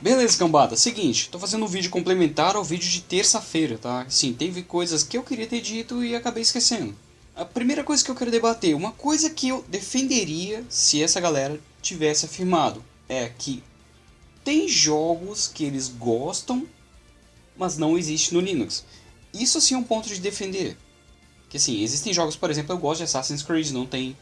Beleza, cambada. Seguinte, tô fazendo um vídeo complementar ao vídeo de terça-feira, tá? Sim, teve coisas que eu queria ter dito e acabei esquecendo. A primeira coisa que eu quero debater, uma coisa que eu defenderia se essa galera tivesse afirmado, é que tem jogos que eles gostam, mas não existe no Linux. Isso sim é um ponto de defender. Que assim, existem jogos, por exemplo, eu gosto de Assassin's Creed, não tem.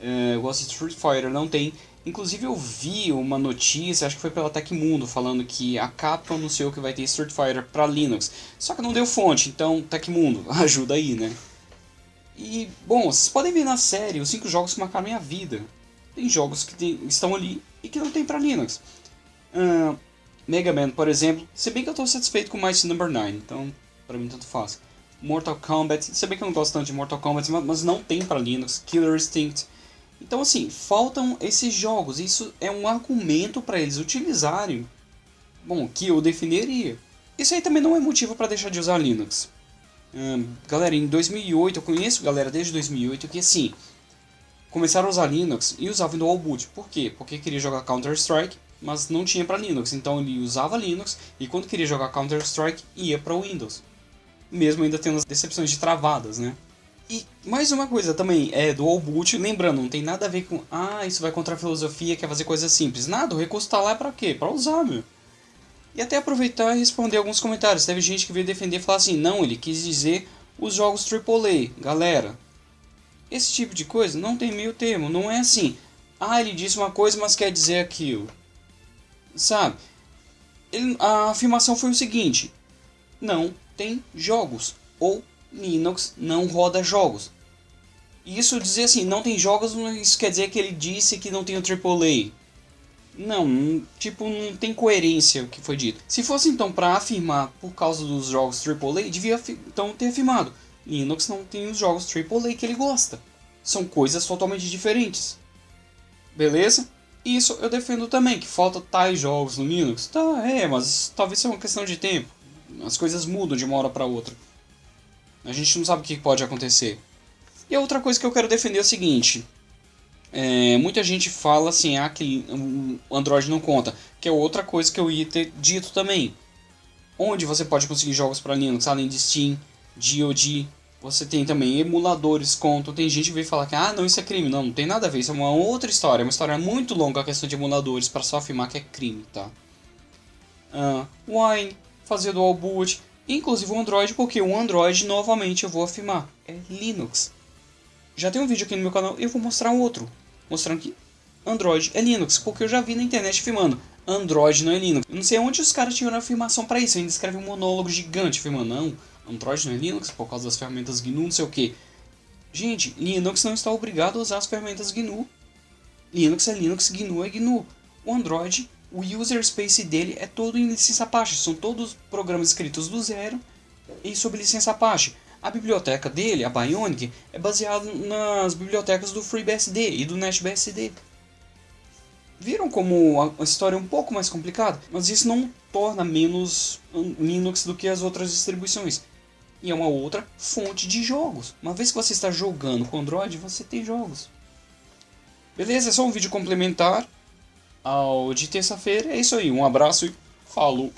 Eu gosto de Street Fighter, não tem. Inclusive eu vi uma notícia, acho que foi pela Tecmundo, falando que a Capcom anunciou que vai ter Street Fighter para Linux. Só que não deu fonte, então Tecmundo, ajuda aí, né? E, bom, vocês podem ver na série os 5 jogos que marcaram minha vida. Tem jogos que tem, estão ali e que não tem para Linux. Uh, Mega Man, por exemplo, se bem que eu estou satisfeito com Mighty Number 9, então para mim tanto faz. Mortal Kombat, se bem que eu não gosto tanto de Mortal Kombat, mas não tem para Linux. Killer Instinct, então, assim, faltam esses jogos. Isso é um argumento para eles utilizarem. Bom, que eu definiria. Isso aí também não é motivo para deixar de usar Linux. Hum, galera, em 2008, eu conheço galera desde 2008 que, assim, começaram a usar Linux e usavam dual boot. Por quê? Porque queria jogar Counter-Strike, mas não tinha para Linux. Então ele usava Linux e quando queria jogar Counter-Strike ia para Windows. Mesmo ainda tendo as decepções de travadas, né? E mais uma coisa também, é do boot, lembrando, não tem nada a ver com, ah, isso vai contra a filosofia, quer fazer coisas simples. Nada, o recurso tá lá pra quê? Pra usar, meu. E até aproveitar e responder alguns comentários. Teve gente que veio defender e falar assim, não, ele quis dizer os jogos AAA. Galera, esse tipo de coisa não tem meio termo, não é assim. Ah, ele disse uma coisa, mas quer dizer aquilo. Sabe? Ele, a afirmação foi o seguinte: não tem jogos. Ou Linux não roda jogos. Isso dizer assim, não tem jogos, isso quer dizer que ele disse que não tem o AAA. Não, tipo, não tem coerência o que foi dito. Se fosse então para afirmar por causa dos jogos AAA, devia então ter afirmado. Linux não tem os jogos AAA que ele gosta. São coisas totalmente diferentes. Beleza? Isso eu defendo também, que falta tais jogos no Linux. Tá, é, mas talvez seja uma questão de tempo. As coisas mudam de uma hora para outra. A gente não sabe o que pode acontecer. E a outra coisa que eu quero defender é o seguinte. É, muita gente fala assim, ah, que o Android não conta. Que é outra coisa que eu ia ter dito também. Onde você pode conseguir jogos para Linux, além de Steam, GOG, você tem também emuladores, contam. Tem gente que veio falar que ah, não, isso é crime. Não, não tem nada a ver, isso é uma outra história. É uma história muito longa a questão de emuladores para só afirmar que é crime, tá? Uh, Wine, fazer dual boot, inclusive o Android, porque o Android, novamente, eu vou afirmar, é Linux. Já tem um vídeo aqui no meu canal, eu vou mostrar um outro, mostrando que Android é Linux, porque eu já vi na internet afirmando, Android não é Linux. Eu não sei onde os caras tiveram afirmação para isso, ainda escreve um monólogo gigante afirmando, não, Android não é Linux por causa das ferramentas GNU, não sei o que. Gente, Linux não está obrigado a usar as ferramentas GNU. Linux é Linux, GNU é GNU. O Android o user space dele é todo em licença Apache, são todos programas escritos do zero e sob licença Apache. A biblioteca dele, a Bionic, é baseada nas bibliotecas do FreeBSD e do NetBSD. Viram como a história é um pouco mais complicada? Mas isso não torna menos Linux do que as outras distribuições. E é uma outra fonte de jogos. Uma vez que você está jogando com Android, você tem jogos. Beleza, é só um vídeo complementar ao de terça-feira. É isso aí, um abraço e falou!